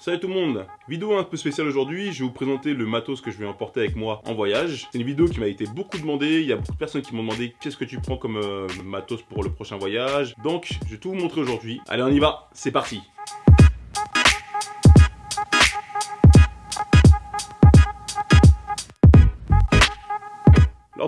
Salut tout le monde Vidéo un peu spéciale aujourd'hui, je vais vous présenter le matos que je vais emporter avec moi en voyage. C'est une vidéo qui m'a été beaucoup demandée, il y a beaucoup de personnes qui m'ont demandé qu'est-ce que tu prends comme euh, matos pour le prochain voyage? Donc, je vais tout vous montrer aujourd'hui. Allez, on y va, c'est parti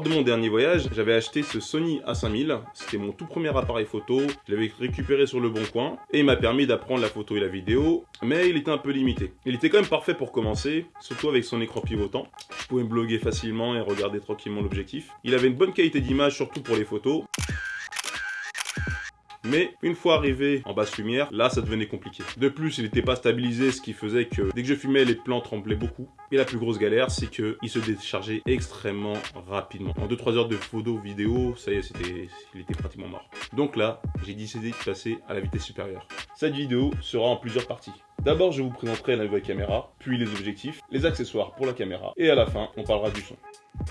Lors de mon dernier voyage, j'avais acheté ce Sony A5000. C'était mon tout premier appareil photo. Je l'avais récupéré sur le bon coin et il m'a permis d'apprendre la photo et la vidéo, mais il était un peu limité. Il était quand même parfait pour commencer, surtout avec son écran pivotant. Je pouvais bloguer facilement et regarder tranquillement l'objectif. Il avait une bonne qualité d'image, surtout pour les photos. Mais une fois arrivé en basse lumière, là ça devenait compliqué. De plus, il n'était pas stabilisé, ce qui faisait que dès que je fumais, les plans tremblaient beaucoup. Et la plus grosse galère, c'est qu'il se déchargeait extrêmement rapidement. En 2-3 heures de photo vidéo, ça y est, il était pratiquement mort. Donc là, j'ai décidé de passer à la vitesse supérieure. Cette vidéo sera en plusieurs parties. D'abord, je vous présenterai la nouvelle caméra, puis les objectifs, les accessoires pour la caméra, et à la fin, on parlera du son.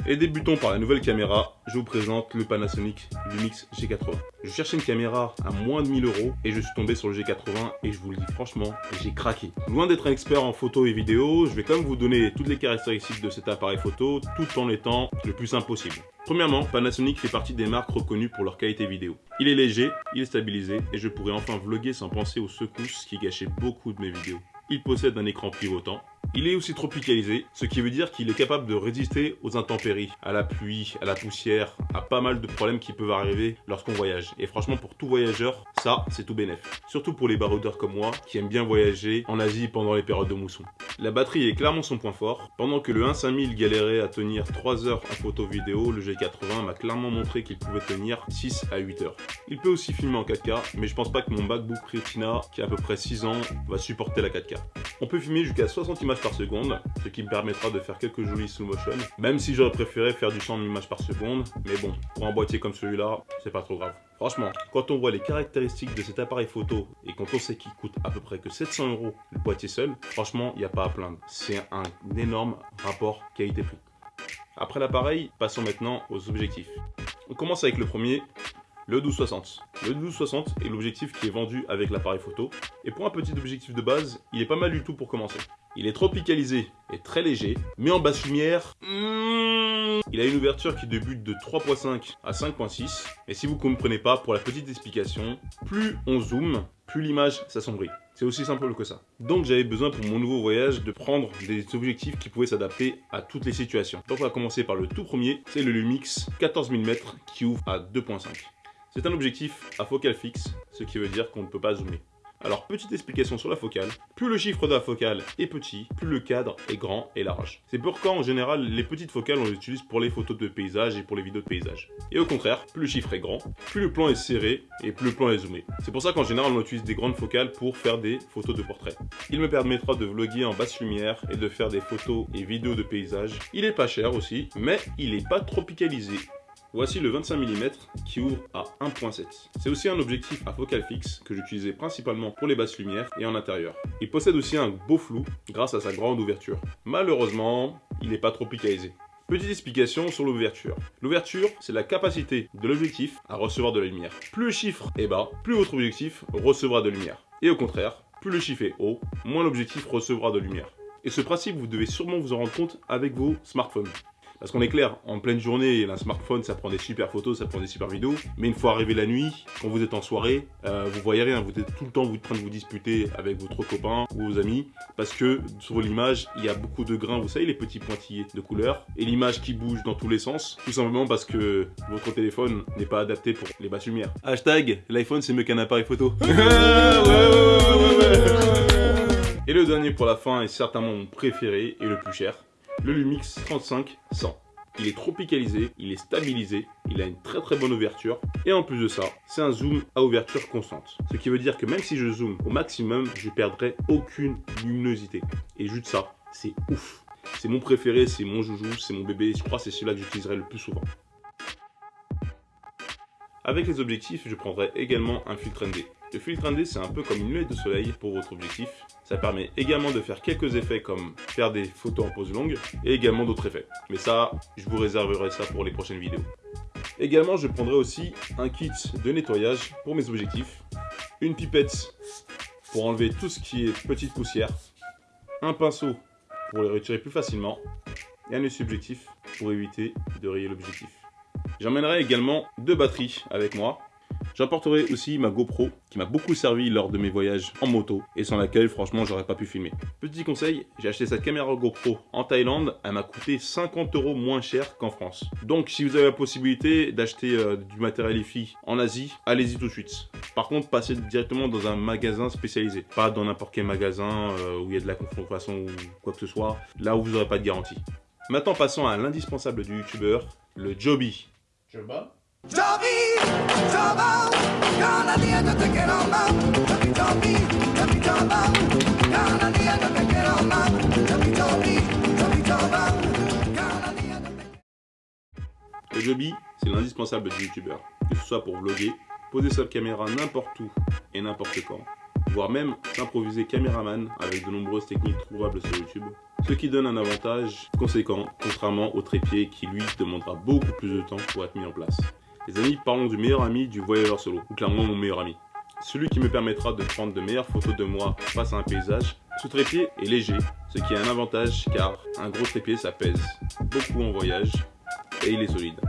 Et débutons par la nouvelle caméra, je vous présente le Panasonic Lumix G80. Je cherchais une caméra à moins de 1000 euros et je suis tombé sur le G80 et je vous le dis franchement, j'ai craqué. Loin d'être un expert en photo et vidéo, je vais quand même vous donner toutes les caractéristiques de cet appareil photo tout en étant le plus simple possible. Premièrement, Panasonic fait partie des marques reconnues pour leur qualité vidéo. Il est léger, il est stabilisé et je pourrais enfin vlogger sans penser aux secousses qui gâchaient beaucoup de mes vidéos. Il possède un écran pivotant, il est aussi tropicalisé, ce qui veut dire qu'il est capable de résister aux intempéries, à la pluie, à la poussière, à pas mal de problèmes qui peuvent arriver lorsqu'on voyage. Et franchement, pour tout voyageur, ça, c'est tout bénef. Surtout pour les baroudeurs comme moi, qui aiment bien voyager en Asie pendant les périodes de mousson. La batterie est clairement son point fort. Pendant que le 15000 galérait à tenir 3 heures en photo vidéo, le G80 m'a clairement montré qu'il pouvait tenir 6 à 8 heures. Il peut aussi filmer en 4K, mais je pense pas que mon MacBook Retina, qui a à peu près 6 ans, va supporter la 4K. On peut filmer jusqu'à 60 images par seconde, ce qui me permettra de faire quelques jolis slow motion, même si j'aurais préféré faire du 100 images par seconde, mais bon, pour un boîtier comme celui-là, c'est pas trop grave. Franchement, quand on voit les caractéristiques de cet appareil photo et quand on sait qu'il coûte à peu près que 700 euros le boîtier seul, franchement, il n'y a pas à plaindre. C'est un énorme rapport qualité-prix. Après l'appareil, passons maintenant aux objectifs. On commence avec le premier, le 1260. Le 1260 est l'objectif qui est vendu avec l'appareil photo. Et pour un petit objectif de base, il est pas mal du tout pour commencer. Il est tropicalisé et très léger, mais en basse lumière, hmm, il a une ouverture qui débute de 3.5 à 5.6. Et si vous ne comprenez pas, pour la petite explication, plus on zoome, plus l'image s'assombrit. C'est aussi simple que ça. Donc j'avais besoin pour mon nouveau voyage de prendre des objectifs qui pouvaient s'adapter à toutes les situations. Donc on va commencer par le tout premier, c'est le Lumix 14 mm qui ouvre à 2.5. C'est un objectif à focale fixe, ce qui veut dire qu'on ne peut pas zoomer. Alors, petite explication sur la focale. Plus le chiffre de la focale est petit, plus le cadre est grand et large. C'est pourquoi, en général, les petites focales, on les utilise pour les photos de paysage et pour les vidéos de paysage. Et au contraire, plus le chiffre est grand, plus le plan est serré et plus le plan est zoomé. C'est pour ça qu'en général, on utilise des grandes focales pour faire des photos de portrait. Il me permettra de vlogger en basse lumière et de faire des photos et vidéos de paysage. Il est pas cher aussi, mais il est pas tropicalisé. Voici le 25 mm qui ouvre à 1.7. C'est aussi un objectif à focale fixe que j'utilisais principalement pour les basses lumières et en intérieur. Il possède aussi un beau flou grâce à sa grande ouverture. Malheureusement, il n'est pas tropicalisé. Petite explication sur l'ouverture. L'ouverture, c'est la capacité de l'objectif à recevoir de la lumière. Plus le chiffre est bas, plus votre objectif recevra de lumière. Et au contraire, plus le chiffre est haut, moins l'objectif recevra de lumière. Et ce principe, vous devez sûrement vous en rendre compte avec vos smartphones. Parce qu'on est clair, en pleine journée, un smartphone, ça prend des super photos, ça prend des super vidéos. Mais une fois arrivé la nuit, quand vous êtes en soirée, euh, vous voyez rien. Vous êtes tout le temps en train de vous disputer avec votre copain ou vos amis. Parce que sur l'image, il y a beaucoup de grains, vous savez, les petits pointillés de couleur. Et l'image qui bouge dans tous les sens. Tout simplement parce que votre téléphone n'est pas adapté pour les basses lumières. Hashtag, l'iPhone c'est mieux qu'un appareil photo. Et le dernier pour la fin est certainement mon préféré et le plus cher le Lumix 35-100. Il est tropicalisé, il est stabilisé, il a une très très bonne ouverture et en plus de ça, c'est un zoom à ouverture constante. Ce qui veut dire que même si je zoome au maximum, je perdrai aucune luminosité. Et juste ça, c'est ouf. C'est mon préféré, c'est mon joujou, c'est mon bébé, je crois que c'est celui-là que j'utiliserai le plus souvent. Avec les objectifs, je prendrai également un filtre ND. Le filtre ND, c'est un peu comme une lunette de soleil pour votre objectif. Ça permet également de faire quelques effets comme faire des photos en pose longue et également d'autres effets. Mais ça, je vous réserverai ça pour les prochaines vidéos. Également, je prendrai aussi un kit de nettoyage pour mes objectifs, une pipette pour enlever tout ce qui est petite poussière, un pinceau pour les retirer plus facilement et un subjectif pour éviter de rayer l'objectif. J'emmènerai également deux batteries avec moi J'apporterai aussi ma GoPro qui m'a beaucoup servi lors de mes voyages en moto et sans laquelle franchement j'aurais pas pu filmer. Petit conseil, j'ai acheté cette caméra GoPro en Thaïlande, elle m'a coûté 50 euros moins cher qu'en France. Donc si vous avez la possibilité d'acheter euh, du matériel EFI en Asie, allez-y tout de suite. Par contre, passez directement dans un magasin spécialisé, pas dans n'importe quel magasin euh, où il y a de la contrefaçon ou quoi que ce soit, là où vous n'aurez pas de garantie. Maintenant passons à l'indispensable du youtubeur, le Joby. Le Joby, c'est l'indispensable du youtubeur, que ce soit pour vlogger, poser sa caméra n'importe où et n'importe quand, voire même s'improviser caméraman avec de nombreuses techniques trouvables sur YouTube, ce qui donne un avantage conséquent, contrairement au trépied qui lui demandera beaucoup plus de temps pour être mis en place. Les amis, parlons du meilleur ami du voyageur solo, ou clairement mon meilleur ami. Celui qui me permettra de prendre de meilleures photos de moi face à un paysage. Ce trépied est léger, ce qui est un avantage car un gros trépied ça pèse beaucoup en voyage et il est solide.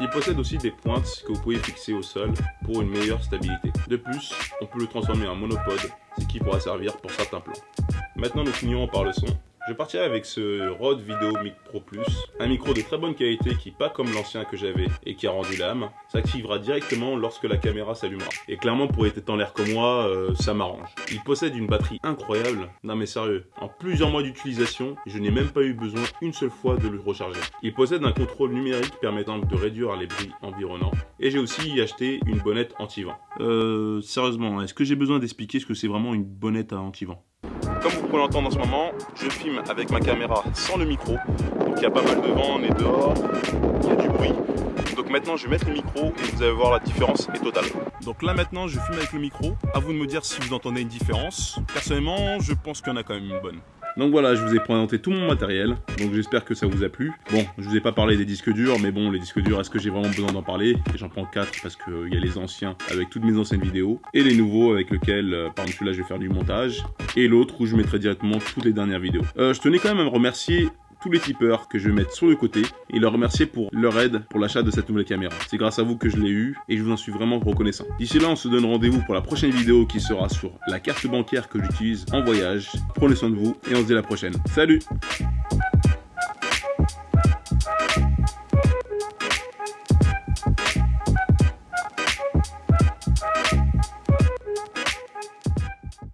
Il possède aussi des pointes que vous pouvez fixer au sol pour une meilleure stabilité. De plus, on peut le transformer en monopode, ce qui pourra servir pour certains plans. Maintenant nous finirons par le son. Je partirai avec ce Rode Video Mic Pro Plus, un micro de très bonne qualité qui, pas comme l'ancien que j'avais et qui a rendu l'âme, s'activera directement lorsque la caméra s'allumera. Et clairement, pour être en l'air comme moi, euh, ça m'arrange. Il possède une batterie incroyable. Non mais sérieux, en plusieurs mois d'utilisation, je n'ai même pas eu besoin une seule fois de le recharger. Il possède un contrôle numérique permettant de réduire les bruits environnants. Et j'ai aussi acheté une bonnette anti-vent. Euh, sérieusement, est-ce que j'ai besoin d'expliquer ce que c'est vraiment une bonnette à anti-vent? Comme vous pouvez l'entendre en ce moment, je filme avec ma caméra sans le micro. Donc il y a pas mal de vent, on est dehors, il y a du bruit. Maintenant je vais mettre le micro et vous allez voir la différence est totale. Donc là maintenant je filme avec le micro. À vous de me dire si vous entendez une différence. Personnellement je pense qu'il y en a quand même une bonne. Donc voilà, je vous ai présenté tout mon matériel, donc j'espère que ça vous a plu. Bon, je vous ai pas parlé des disques durs, mais bon, les disques durs, est-ce que j'ai vraiment besoin d'en parler? Et j'en prends 4 parce qu'il y a les anciens avec toutes mes anciennes vidéos, et les nouveaux avec lesquels, euh, par exemple celui-là, je vais faire du montage, et l'autre où je mettrai directement toutes les dernières vidéos. Euh, je tenais quand même à me remercier tous les tipeurs que je vais mettre sur le côté et leur remercier pour leur aide pour l'achat de cette nouvelle caméra. C'est grâce à vous que je l'ai eu et je vous en suis vraiment reconnaissant. D'ici là, on se donne rendez-vous pour la prochaine vidéo qui sera sur la carte bancaire que j'utilise en voyage. Prenez soin de vous et on se dit à la prochaine. Salut